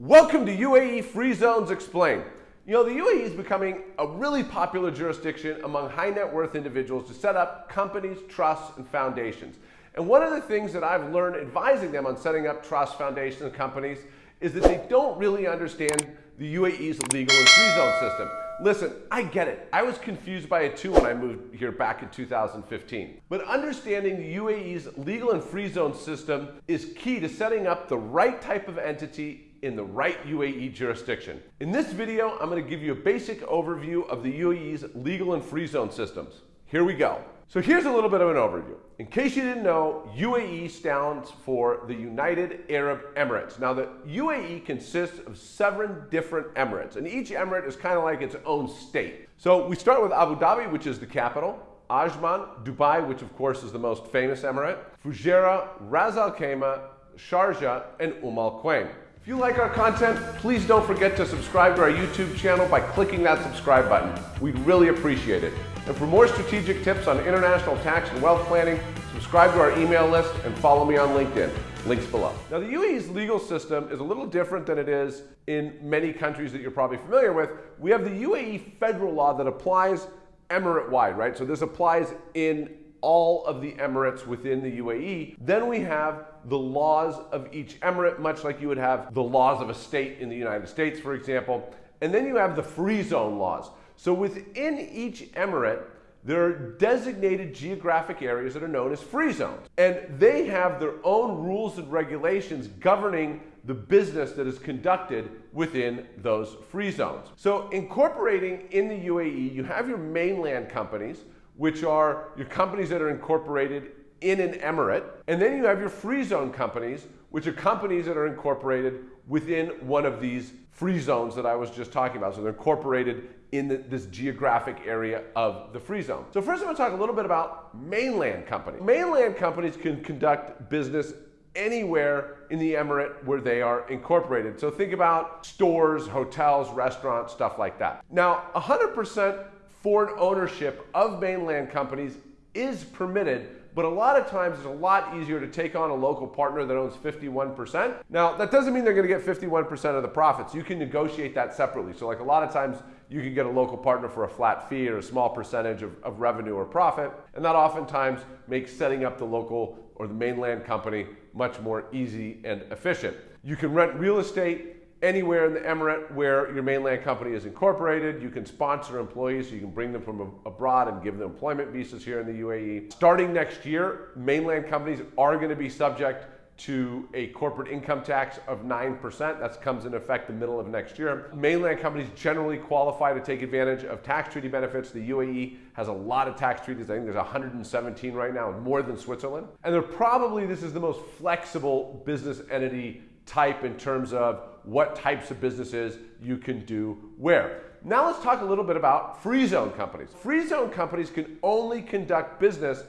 Welcome to UAE Free Zones Explained. You know, the UAE is becoming a really popular jurisdiction among high net worth individuals to set up companies, trusts, and foundations. And one of the things that I've learned advising them on setting up trusts, foundations, and companies is that they don't really understand the UAE's legal and free zone system. Listen, I get it. I was confused by it too when I moved here back in 2015. But understanding the UAE's legal and free zone system is key to setting up the right type of entity in the right UAE jurisdiction. In this video, I'm going to give you a basic overview of the UAE's legal and free zone systems. Here we go. So here's a little bit of an overview. In case you didn't know, UAE stands for the United Arab Emirates. Now the UAE consists of seven different emirates, and each emirate is kind of like its own state. So we start with Abu Dhabi, which is the capital, Ajman, Dubai, which of course is the most famous emirate, Fujairah, Ras Al Khaimah, Sharjah, and Umm Al Quwain. If you like our content, please don't forget to subscribe to our YouTube channel by clicking that subscribe button. We'd really appreciate it. And for more strategic tips on international tax and wealth planning, subscribe to our email list and follow me on LinkedIn. Links below. Now, the UAE's legal system is a little different than it is in many countries that you're probably familiar with. We have the UAE federal law that applies emirate wide, right? So this applies in all of the emirates within the UAE. Then we have the laws of each emirate, much like you would have the laws of a state in the United States, for example. And then you have the free zone laws. So within each emirate, there are designated geographic areas that are known as free zones. And they have their own rules and regulations governing the business that is conducted within those free zones. So incorporating in the UAE, you have your mainland companies, which are your companies that are incorporated in an emirate. And then you have your free zone companies, which are companies that are incorporated within one of these free zones that I was just talking about. So they're incorporated in the, this geographic area of the free zone. So first I'm to talk a little bit about mainland companies. Mainland companies can conduct business anywhere in the emirate where they are incorporated. So think about stores, hotels, restaurants, stuff like that. Now, 100% foreign ownership of mainland companies is permitted but a lot of times it's a lot easier to take on a local partner that owns 51%. Now, that doesn't mean they're going to get 51% of the profits. You can negotiate that separately. So like a lot of times you can get a local partner for a flat fee or a small percentage of, of revenue or profit. And that oftentimes makes setting up the local or the mainland company much more easy and efficient. You can rent real estate anywhere in the emirate where your mainland company is incorporated. You can sponsor employees, you can bring them from abroad and give them employment visas here in the UAE. Starting next year, mainland companies are going to be subject to a corporate income tax of 9%. That comes in effect the middle of next year. Mainland companies generally qualify to take advantage of tax treaty benefits. The UAE has a lot of tax treaties. I think there's 117 right now, more than Switzerland. And they're probably, this is the most flexible business entity type in terms of what types of businesses you can do where. Now let's talk a little bit about free zone companies. Free zone companies can only conduct business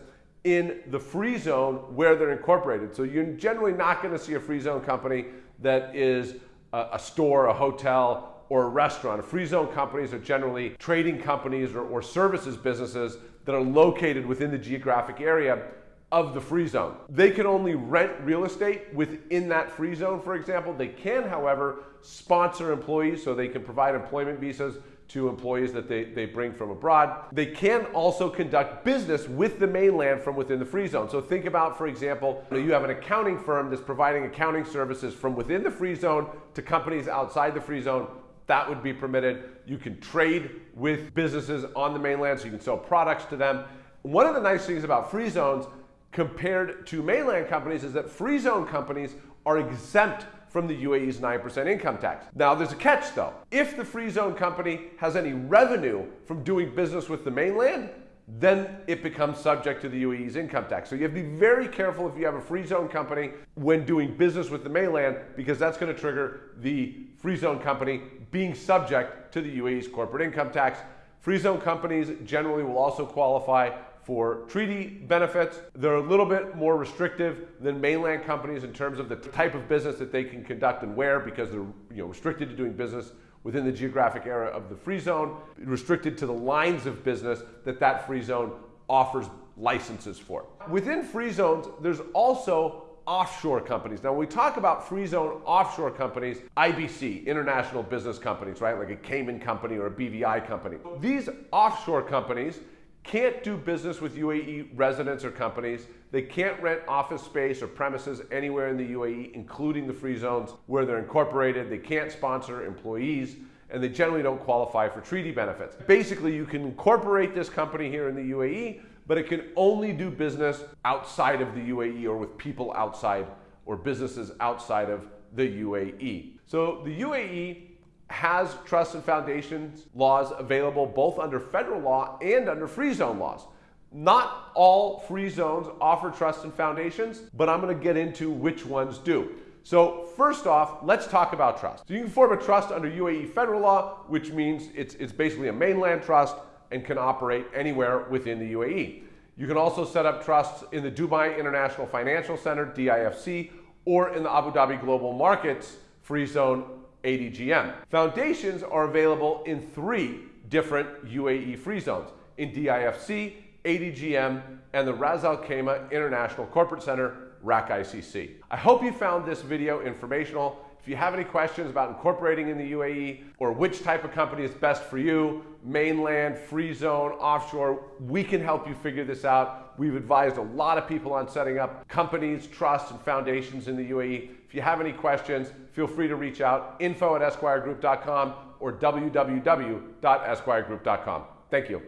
in the free zone where they're incorporated. So you're generally not going to see a free zone company that is a, a store, a hotel, or a restaurant. Free zone companies are generally trading companies or, or services businesses that are located within the geographic area of the free zone. They can only rent real estate within that free zone, for example. They can, however, sponsor employees so they can provide employment visas to employees that they, they bring from abroad. They can also conduct business with the mainland from within the free zone. So think about, for example, you have an accounting firm that's providing accounting services from within the free zone to companies outside the free zone. That would be permitted. You can trade with businesses on the mainland so you can sell products to them. One of the nice things about free zones compared to mainland companies is that free zone companies are exempt from the UAE's 9% income tax. Now, there's a catch though. If the free zone company has any revenue from doing business with the mainland, then it becomes subject to the UAE's income tax. So you have to be very careful if you have a free zone company when doing business with the mainland because that's going to trigger the free zone company being subject to the UAE's corporate income tax. Free zone companies generally will also qualify for treaty benefits. They're a little bit more restrictive than mainland companies in terms of the type of business that they can conduct and where because they're you know, restricted to doing business within the geographic area of the free zone, restricted to the lines of business that that free zone offers licenses for. Within free zones, there's also offshore companies. Now, when we talk about free zone offshore companies, IBC, international business companies, right? Like a Cayman company or a BVI company. These offshore companies can't do business with UAE residents or companies. They can't rent office space or premises anywhere in the UAE, including the free zones where they're incorporated. They can't sponsor employees and they generally don't qualify for treaty benefits. Basically, you can incorporate this company here in the UAE, but it can only do business outside of the UAE or with people outside or businesses outside of the UAE. So the UAE has trust and foundations laws available both under federal law and under free zone laws. Not all free zones offer trust and foundations, but I'm going to get into which ones do. So first off, let's talk about trust. So you can form a trust under UAE federal law, which means it's, it's basically a mainland trust and can operate anywhere within the UAE. You can also set up trusts in the Dubai International Financial Center, DIFC, or in the Abu Dhabi Global Markets Free Zone, ADGM. Foundations are available in three different UAE free zones, in DIFC, ADGM, and the Ras Al Khaimah International Corporate Center, RAK ICC. I hope you found this video informational. If you have any questions about incorporating in the UAE or which type of company is best for you, mainland, free zone, offshore, we can help you figure this out. We've advised a lot of people on setting up companies, trusts, and foundations in the UAE. If you have any questions, feel free to reach out, info at esquiregroup.com or www.esquiregroup.com. Thank you.